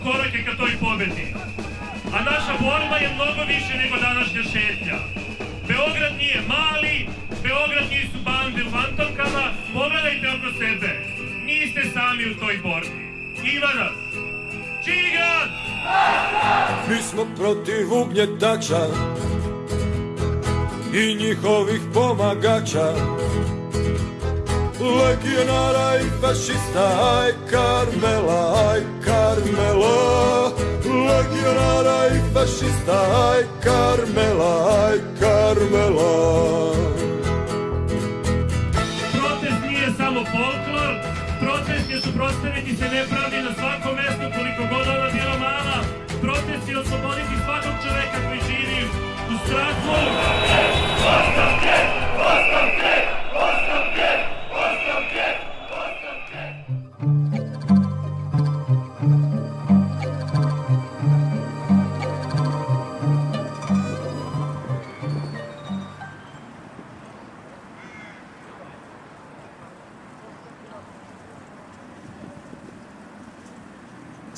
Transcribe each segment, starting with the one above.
Beograda korak je ka toj pobedi. A naša borba je mnogo više nego današnja šetnja. Beograd nije mali, Beograd nisu bande u fantomkama, pogledajte oko sebe. Niste sami u toj borbi. Ima nas. Čigan! Mi smo protiv ugnjetača i njihovih pomagača Legionara i fašista, aj Karmela, aj Karmela Legionara i fašista, aj Karmela, aj Karmela Protest nije samo folklor, protest je suprostaviti se nepravdi na svakom mestu koliko god ona bila mala. Protest je osloboditi svakog čoveka koji živi u strahu.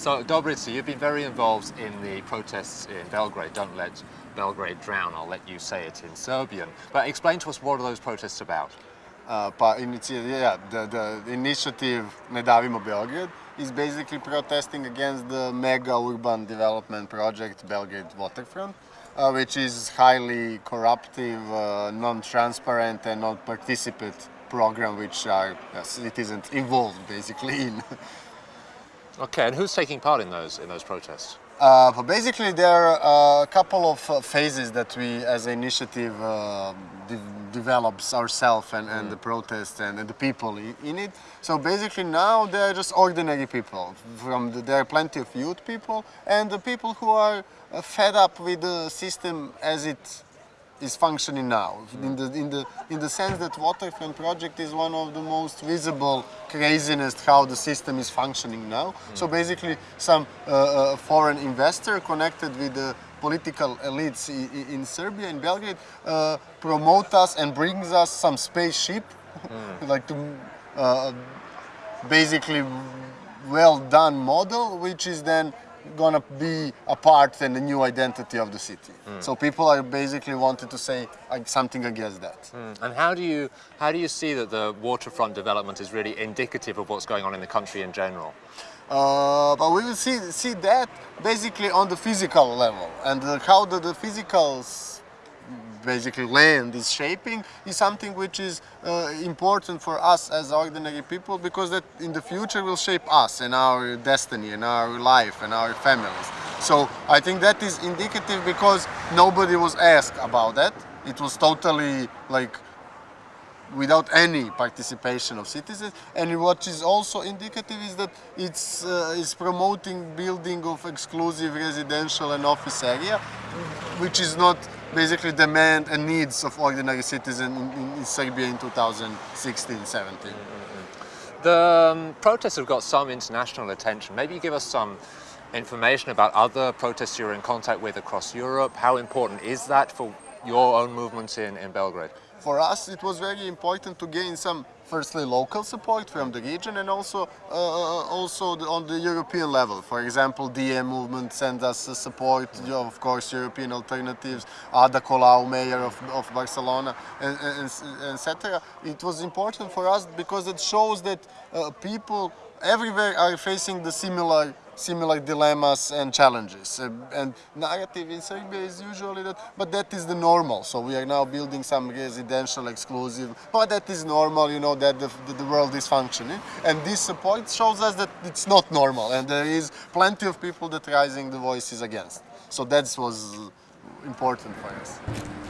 So, Dobrica, you've been very involved in the protests in Belgrade. Don't let Belgrade drown, I'll let you say it in Serbian. But explain to us what are those protests about? Uh, yeah, the, the initiative Ne davimo Beograd is basically protesting against the mega urban development project Belgrade Waterfront, uh, which is highly corruptive, uh, non-transparent and non-participant program which our uh, citizens involved basically in. Okay, and who's taking part in those in those protests? Uh, but basically, there are a couple of uh, phases that we, as an initiative, uh, de- develops ourselves and, and the protest and, and the people in it. So basically, now they are just ordinary people. From the, there are plenty of youth people and the people who are uh, fed up with the system as it is functioning now. In the in the in the sense that Waterfront project is one of the most visible craziness how the system is functioning now. So basically, some uh, uh, foreign investor connected with the political elites i- i- in Serbia in Belgrade uh, promote us and brings us some spaceship, like to uh, basically well done model, which is then gonna be a part and a new identity of the city. So people are basically wanted to say something against that. And how do you how do you see that the waterfront development is really indicative of what's going on in the country in general? Uh, but we will see see that basically on the physical level and uh, how the, the physical basically land is shaping is something which is uh, important for us as ordinary people because that in the future will shape us and our destiny and our life and our families. So I think that is indicative because nobody was asked about that. It was totally like without any participation of citizens. And what is also indicative is that it's, uh, it's promoting building of exclusive residential and office area, which is not basically demand and needs of ordinary citizen in, in, in Serbia in 2016-17. The um, protests have got some international attention. Maybe you give us some information about other protests you're in contact with across Europe. How important is that for your own movements in, in Belgrade? For us, it was very important to gain some, firstly, local support from the region, and also, uh, also on the European level. For example, DiEM movement sends us uh, support. you know, Of course, European alternatives. Ada Colau, mayor of, of Barcelona, and, and etc. It was important for us because it shows that uh, people everywhere are facing the similar similar dilemmas and challenges. Uh, and narrative in Serbia is usually that, but that is the normal. So we are now building some residential exclusive, but that is normal, you know, that the, the, the world is functioning. And this support shows us that it's not normal and there is plenty of people that raising the voices against. So that was important for us.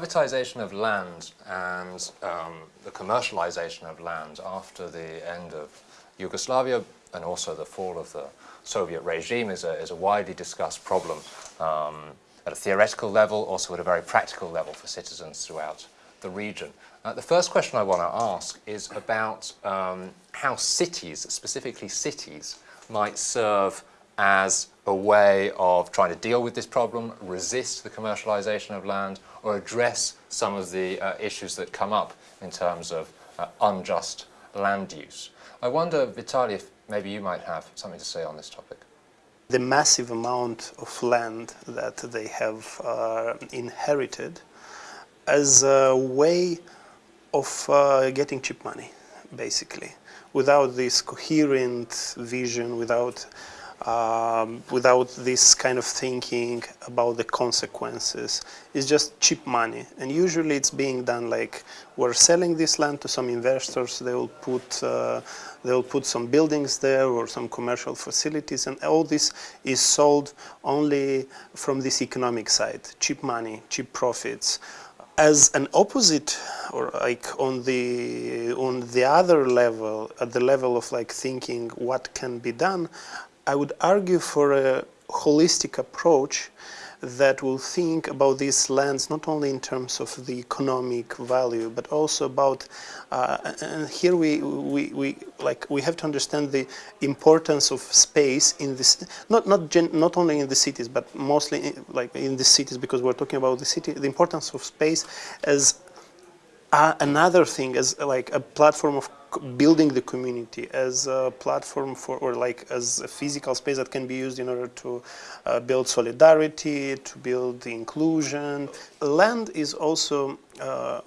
Privatization of land and um, the commercialization of land after the end of Yugoslavia and also the fall of the Soviet regime is a, is a widely discussed problem um, at a theoretical level, also at a very practical level for citizens throughout the region. Uh, the first question I want to ask is about um, how cities, specifically cities, might serve as a way of trying to deal with this problem, resist the commercialization of land, or address some of the uh, issues that come up in terms of uh, unjust land use. I wonder, Vitaly, if maybe you might have something to say on this topic. The massive amount of land that they have uh, inherited as a way of uh, getting cheap money, basically, without this coherent vision, without um, without this kind of thinking about the consequences. It's just cheap money. And usually it's being done like we're selling this land to some investors, they will put, uh, they will put some buildings there or some commercial facilities and all this is sold only from this economic side, cheap money, cheap profits. As an opposite or like on the on the other level at the level of like thinking what can be done I would argue for a holistic approach that will think about these lands not only in terms of the economic value but also about uh, and here we, we, we like we have to understand the importance of space in this not not gen, not only in the cities but mostly in, like in the cities because we're talking about the city the importance of space as uh, another thing as like a platform of building the community as a platform for or like as a physical space that can be used in order to uh, build solidarity to build inclusion. Land is also uh,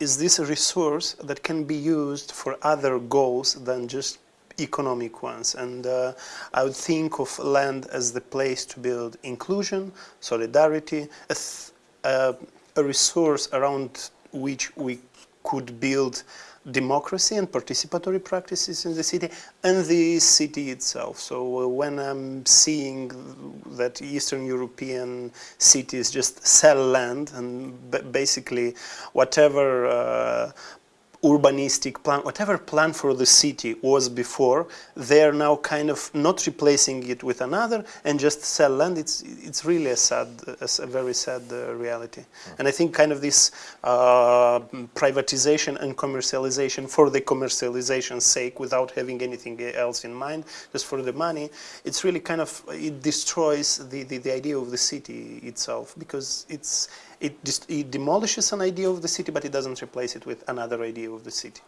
is this a resource that can be used for other goals than just economic ones? And uh, I would think of land as the place to build inclusion solidarity a, a resource around which we could build democracy and participatory practices in the city and the city itself. So uh, when I'm seeing that Eastern European cities just sell land and basically whatever uh, urbanistic plan, whatever plan for the city was before, they're now kind of not replacing it with another and just sell land. It's it's really a sad, a, very sad uh, reality. Mm. And I think kind of this uh, privatization and commercialization for the commercialization's sake, without having anything else in mind, just for the money, it's really kind of it destroys the the, the idea of the city itself because it's it, it demolishes an idea of the city, but it doesn't replace it with another idea of the city.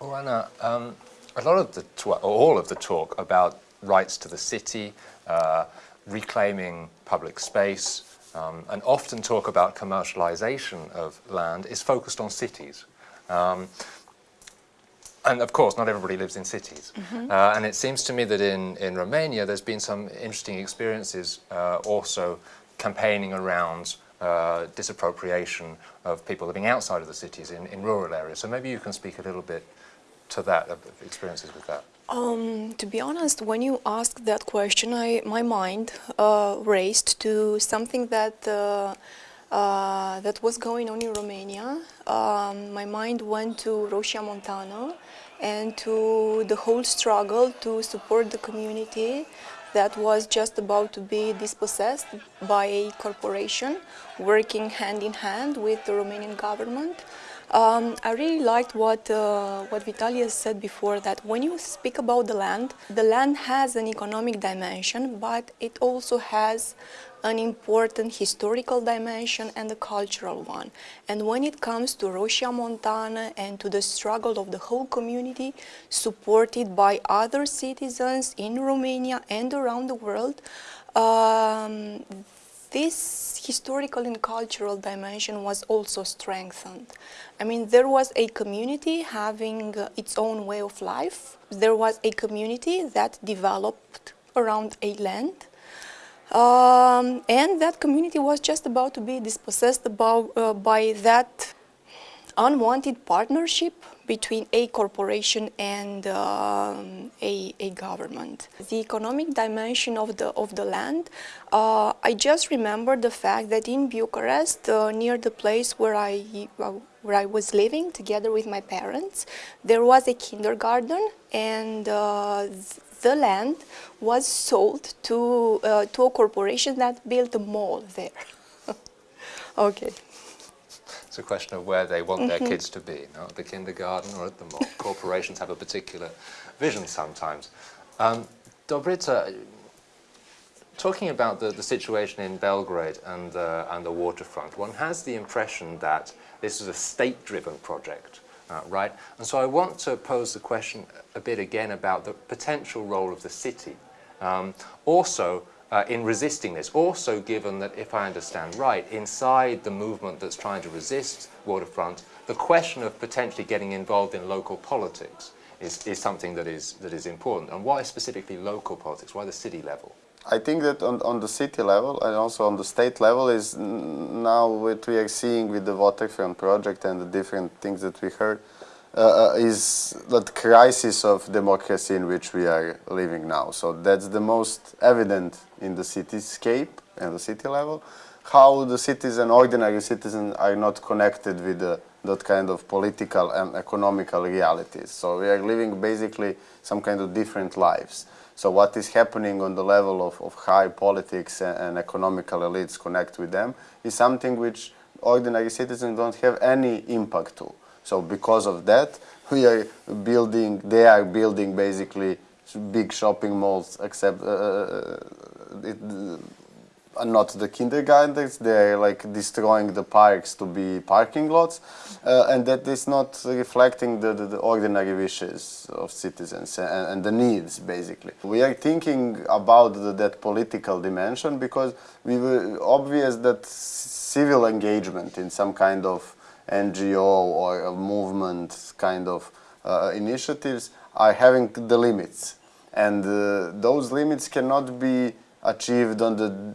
Well, Anna, um, a lot of the all of the talk about rights to the city, uh, reclaiming public space, um, and often talk about commercialization of land is focused on cities. Um, and of course, not everybody lives in cities. Mm -hmm. uh, and it seems to me that in, in Romania, there's been some interesting experiences uh, also campaigning around uh, disappropriation of people living outside of the cities in, in rural areas. So maybe you can speak a little bit to that, of experiences with that. Um, to be honest, when you asked that question, I, my mind uh, raced to something that uh, uh, that was going on in Romania. Um, my mind went to Roșia Montană and to the whole struggle to support the community that was just about to be dispossessed by a corporation working hand in hand with the Romanian government. Um, I really liked what, uh, what Vitalia said before, that when you speak about the land, the land has an economic dimension, but it also has an important historical dimension and a cultural one. And when it comes to Roșia Montană and to the struggle of the whole community, supported by other citizens in Romania and around the world, um, this historical and cultural dimension was also strengthened. I mean, there was a community having uh, its own way of life. There was a community that developed around a land um, and that community was just about to be dispossessed about, uh, by that unwanted partnership between a corporation and um, a, a government. The economic dimension of the, of the land, uh, I just remember the fact that in Bucharest, uh, near the place where I, where I was living together with my parents, there was a kindergarten and uh, the land was sold to, uh, to a corporation that built a mall there. okay. It's a question of where they want their kids to be, no? at the kindergarten or at the mall. Corporations have a particular vision sometimes. Um, Dobrica, talking about the, the situation in Belgrade and, uh, and the waterfront, one has the impression that this is a state-driven project, uh, right? And so I want to pose the question a bit again about the potential role of the city. Um, also, uh, in resisting this, also given that, if I understand right, inside the movement that's trying to resist waterfront, the question of potentially getting involved in local politics is, is something that is, that is important. And why specifically local politics? Why the city level? I think that on, on the city level and also on the state level is now what we are seeing with the waterfront project and the different things that we heard uh, uh, is that crisis of democracy in which we are living now. So that's the most evident in the cityscape and the city level, how the citizen, ordinary citizens are not connected with the, that kind of political and economical realities. So we are living basically some kind of different lives. So what is happening on the level of, of high politics and, and economical elites connect with them is something which ordinary citizens don't have any impact to. So because of that, we are building, they are building basically big shopping malls, except uh, uh it, uh, not the kindergartens, they're like destroying the parks to be parking lots, uh, and that is not reflecting the, the, the ordinary wishes of citizens and, and, the needs, basically. We are thinking about the, that political dimension because we were obvious that civil engagement in some kind of NGO or movement kind of uh, initiatives are having the limits. And uh, those limits cannot be achieved on the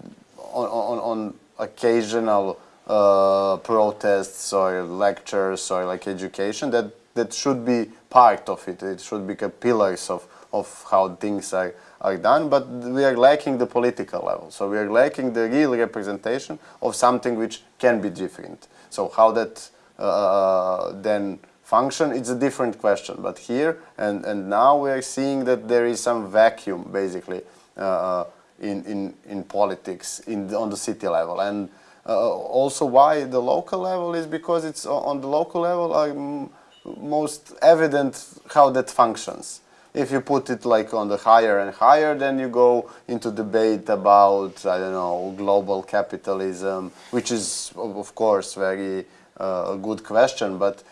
on, on, on occasional uh, protests or lectures or like education that that should be part of it. It should be pillars of of how things are are done but we are lacking the political level. So we are lacking the real representation of something which can be different. So how that uh, then function, it's a different question. But here and, and now we are seeing that there is some vacuum, basically, uh, in, in, in politics in, on the city level. And uh, also why the local level is because it's on the local level are most evident how that functions. If you put it like on the higher and higher, then you go into debate about, I don't know, global capitalism, which is, of course, very uh, good question, but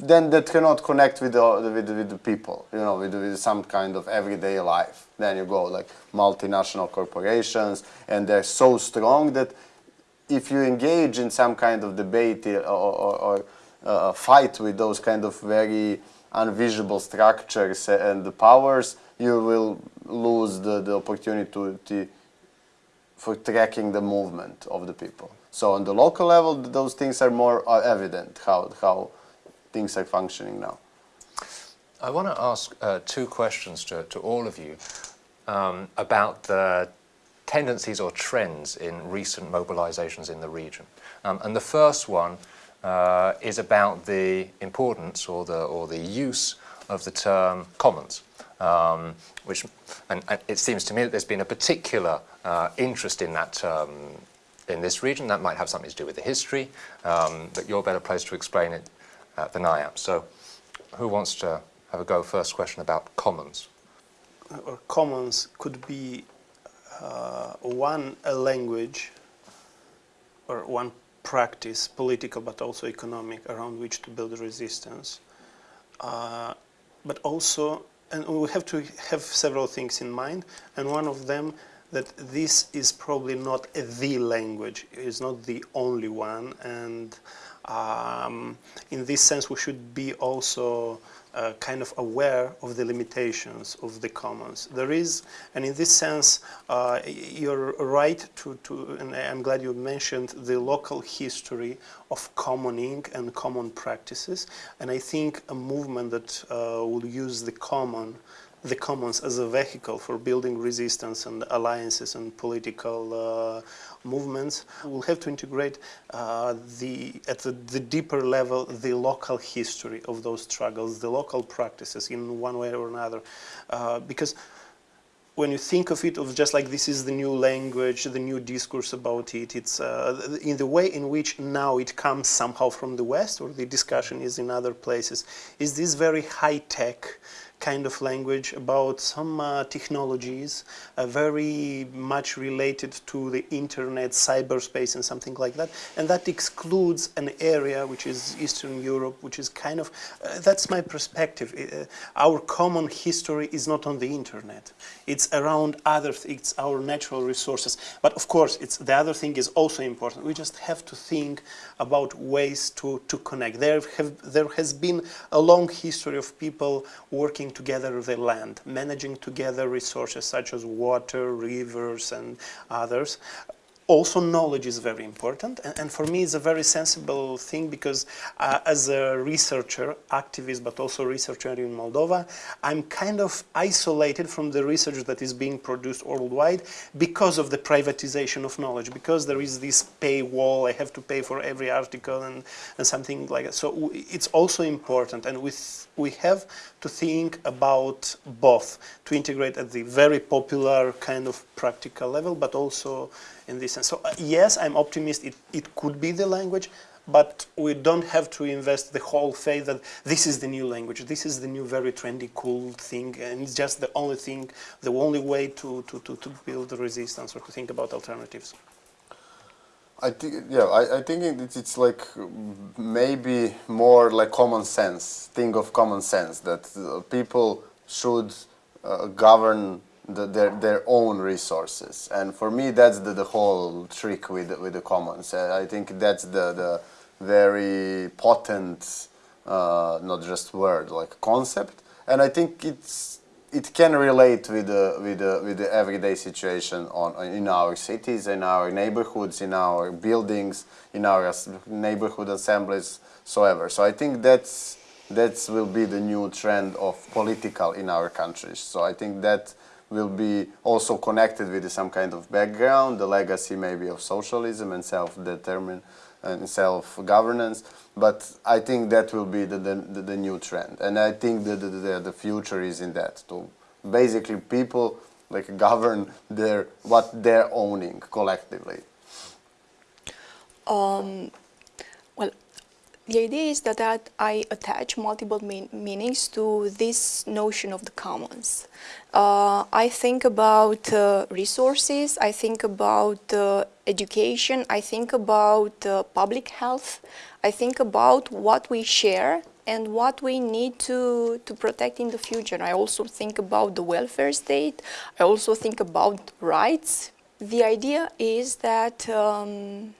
then that cannot connect with the, with, with the people, you know, with, with some kind of everyday life. Then you go like multinational corporations, and they're so strong that if you engage in some kind of debate or, or, or uh, fight with those kind of very invisible structures and the powers, you will lose the, the opportunity to, for tracking the movement of the people. So on the local level, those things are more uh, evident, how, how things are functioning now. I want to ask uh, two questions to, to all of you um, about the tendencies or trends in recent mobilizations in the region. Um, and the first one uh, is about the importance or the, or the use of the term commons. Um, which, and, and, it seems to me that there's been a particular uh, interest in that term in this region. That might have something to do with the history, um, but you're better placed to explain it uh, than I am. So who wants to have a go first question about commons? Or commons could be uh, one, a language or one practice, political but also economic, around which to build resistance. Uh, but also, and we have to have several things in mind, and one of them that this is probably not the language, it's not the only one, and um, in this sense we should be also uh, kind of aware of the limitations of the commons. There is, and in this sense, uh, you're right to, to, and I'm glad you mentioned the local history of commoning and common practices. And I think a movement that uh, will use the common the commons as a vehicle for building resistance and alliances and political uh, movements. We'll have to integrate uh, the, at the, the, deeper level the local history of those struggles, the local practices in one way or another. Uh, because when you think of it of just like this is the new language, the new discourse about it, it's uh, in the way in which now it comes somehow from the West or the discussion is in other places, is this very high-tech kind of language about some uh, technologies uh, very much related to the internet, cyberspace and something like that. And that excludes an area which is Eastern Europe, which is kind of, uh, that's my perspective. Uh, our common history is not on the internet. It's around other, it's our natural resources. But of course, it's, the other thing is also important. We just have to think about ways to, to connect. There, have, there has been a long history of people working together the land, managing together resources such as water, rivers and others also knowledge is very important and, and, for me it's a very sensible thing because uh, as a researcher, activist but also researcher in Moldova, I'm kind of isolated from the research that is being produced worldwide because of the privatization of knowledge, because there is this paywall, I have to pay for every article and, and something like that. So it's also important and with, we have to think about both, to integrate at the very popular kind of practical level but also in this sense. So uh, yes, I'm optimist. It, it could be the language, but we don't have to invest the whole faith that this is the new language, this is the new very trendy, cool thing, and it's just the only thing, the only way to, to, to, to build resistance or to think about alternatives. I think, yeah, I, I think it's, it's like maybe more like common sense, thing of common sense, that uh, people should uh, govern the, their, their own resources. And for me, that's the, the whole trick with, with the commons. I think that's the, the very potent, uh, not just word, like concept. And I think it's, it can relate with the, with the, with the everyday situation on, in our cities, in our neighborhoods, in our buildings, in our neighborhood assemblies, so ever. So I think that's, that will be the new trend of political in our countries. So I think that will be also connected with some kind of background, the legacy maybe of socialism and self-determined and self-governance. But I think that will be the, the, the, new trend. And I think the, the, the future is in that, to basically people like govern their, what they're owning collectively. Um, the idea is that, that I attach multiple mean meanings to this notion of the commons. Uh, I think about uh, resources, I think about uh, education, I think about uh, public health, I think about what we share and what we need to, to protect in the future. I also think about the welfare state, I also think about rights. The idea is that um,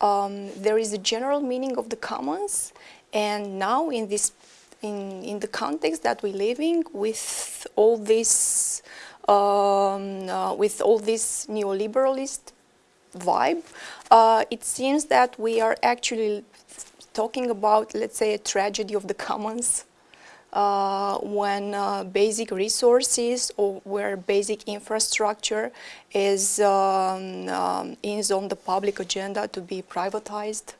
um, there is a general meaning of the commons and now in this in, in the context that we live in with all this um, uh, with all this neoliberalist vibe, uh, it seems that we are actually talking about, let's say, a tragedy of the commons uh, when uh, basic resources or where basic infrastructure is, um, um, is on the public agenda to be privatized.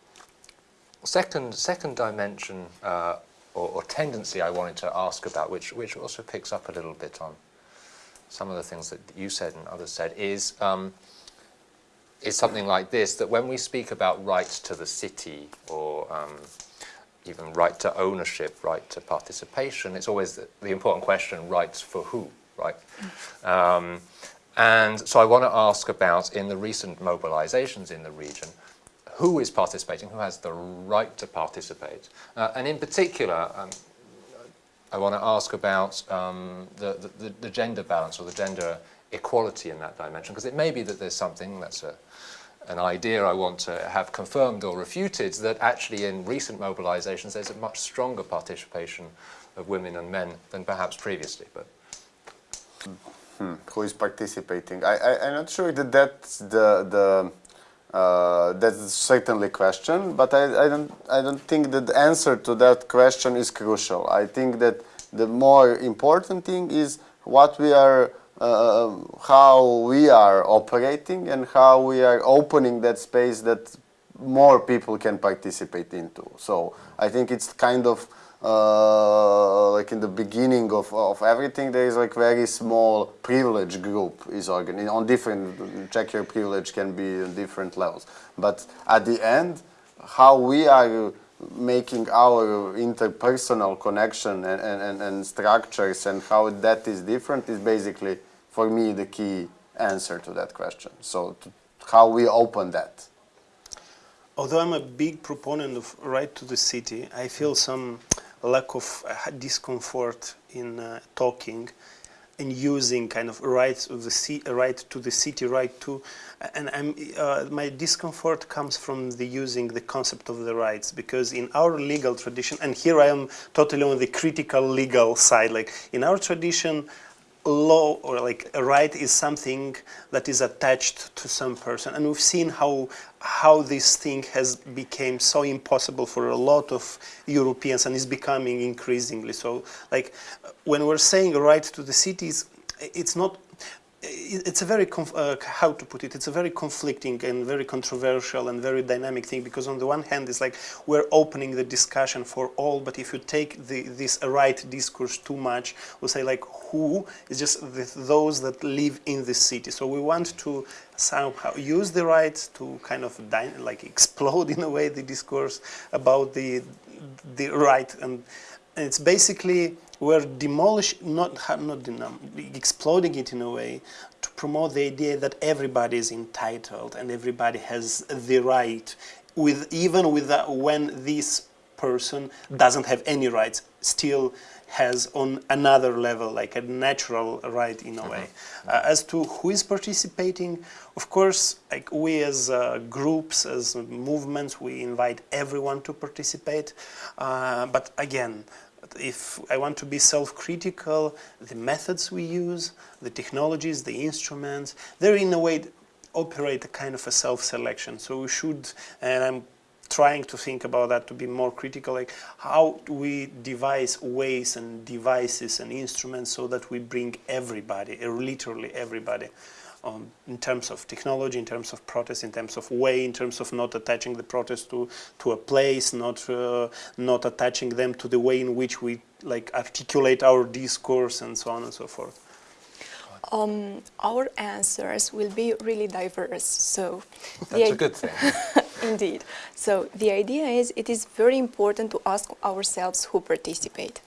Second, second dimension uh, or, or, tendency I wanted to ask about, which, which also picks up a little bit on some of the things that you said and others said, is, um, is something like this, that when we speak about rights to the city or um, even right to ownership, right to participation, it's always the, the important question, rights for who, right? Um, and so I want to ask about, in the recent mobilizations in the region, who is participating, who has the right to participate? Uh, and in particular, um, I want to ask about um, the, the, the, gender balance or the gender equality in that dimension, because it may be that there's something that's a, an idea I want to have confirmed or refuted that actually in recent mobilizations there's a much stronger participation of women and men than perhaps previously. But who is participating. I, I, I'm not sure that that's the, the uh, that's certainly question, but I, I, don't, I don't think that the answer to that question is crucial. I think that the more important thing is what we are, uh, how we are operating and how we are opening that space that more people can participate into. So I think it's kind of uh, like in the beginning of, of everything, there is like very small privilege group is organized on different, check your privilege can be on different levels. But at the end, how we are making our interpersonal connection and, and, and structures and how that is different is basically, for me, the key answer to that question. So to, how we open that. Although I'm a big proponent of right to the city, I feel some lack of uh, discomfort in uh, talking and using kind of rights of the right to the city, right to, and I'm, uh, my discomfort comes from the using the concept of the rights because in our legal tradition, and here I am totally on the critical legal side, like in our tradition, law or like a right is something that is attached to some person. And we've seen how how this thing has become so impossible for a lot of Europeans and is becoming increasingly so. Like when we're saying a right to the cities it's not it's a very, uh, how to put it, it's a very conflicting and very controversial and very dynamic thing because on the one hand it's like we're opening the discussion for all, but if you take the, this right discourse too much, we'll say like who is just the, those that live in the city. So we want to somehow use the right to kind of like explode in a way the discourse about the, the right and, and it's basically we're demolishing, not, not exploding it in a way to promote the idea that everybody is entitled and everybody has the right, with even with that, when this person doesn't have any rights, still has on another level, like a natural right in a way. Mm -hmm. uh, as to who is participating, of course, like we as uh, groups, as movements, we invite everyone to participate. Uh, but again, if I want to be self-critical, the methods we use, the technologies, the instruments, they're in a way operate a kind of a self-selection. So we should, and I'm trying to think about that to be more critical, like how we devise ways and devices and instruments so that we bring everybody, literally everybody, um, in terms of technology, in terms of protest, in terms of way, in terms of not attaching the protest to, to a place, not, uh, not attaching them to the way in which we like articulate our discourse and so on and so forth. Um, our answers will be really diverse. So that's a good thing. Indeed. So the idea is it is very important to ask ourselves who participate.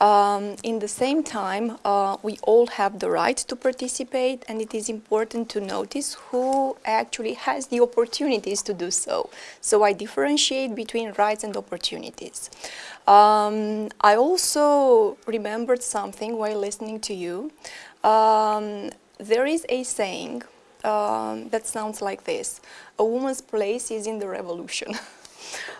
Um, in the same time, uh, we all have the right to participate and it is important to notice who actually has the opportunities to do so. So I differentiate between rights and opportunities. Um, I also remembered something while listening to you. Um, there is a saying um, that sounds like this, a woman's place is in the revolution.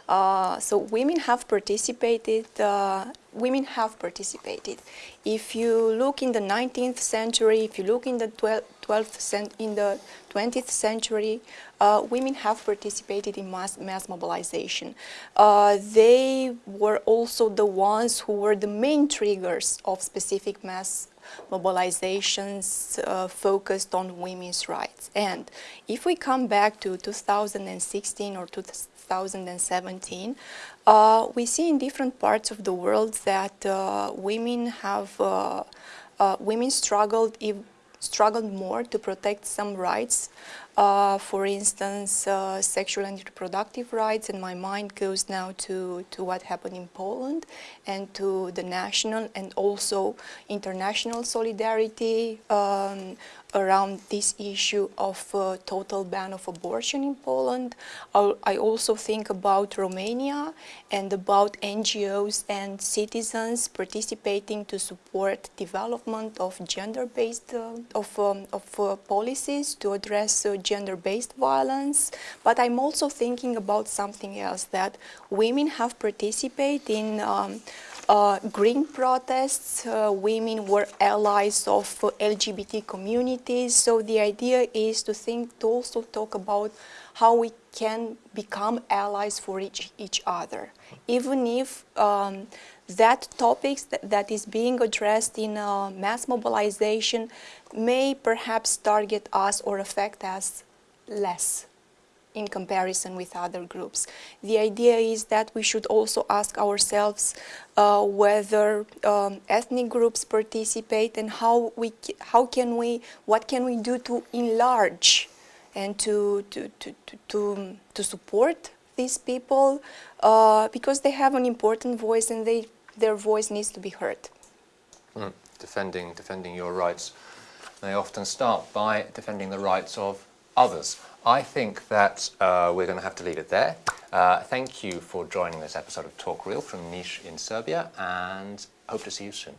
Uh, so women have participated, uh, women have participated. If you look in the 19th century, if you look in the 12th, in the 20th century, uh, women have participated in mass, mass mobilization. Uh, they were also the ones who were the main triggers of specific mass mobilizations uh, focused on women's rights. And if we come back to 2016 or 2017, uh, we see in different parts of the world that uh, women have, uh, uh, women struggled, struggled more to protect some rights uh, for instance, uh, sexual and reproductive rights, and my mind goes now to, to what happened in Poland and to the national and also international solidarity um, around this issue of uh, total ban of abortion in Poland. I'll, i also think about Romania and about NGOs and citizens participating to support development of gender-based uh, of, um, of uh, policies to address uh, gender-based violence. But I'm also thinking about something else that women have participated in um, uh, green protests, uh, women were allies of LGBT communities. So the idea is to think, to also talk about how we can become allies for each, each other. Even if um, that topics that, that is being addressed in uh, mass mobilization may perhaps target us or affect us less in comparison with other groups. The idea is that we should also ask ourselves uh, whether um, ethnic groups participate and how we how can we what can we do to enlarge and to to to to, to, to support these people uh, because they have an important voice and they their voice needs to be heard. Mm. Defending defending your rights may often start by defending the rights of others. I think that uh, we're going to have to leave it there. Uh, thank you for joining this episode of Talk Real from Niš in Serbia and hope to see you soon.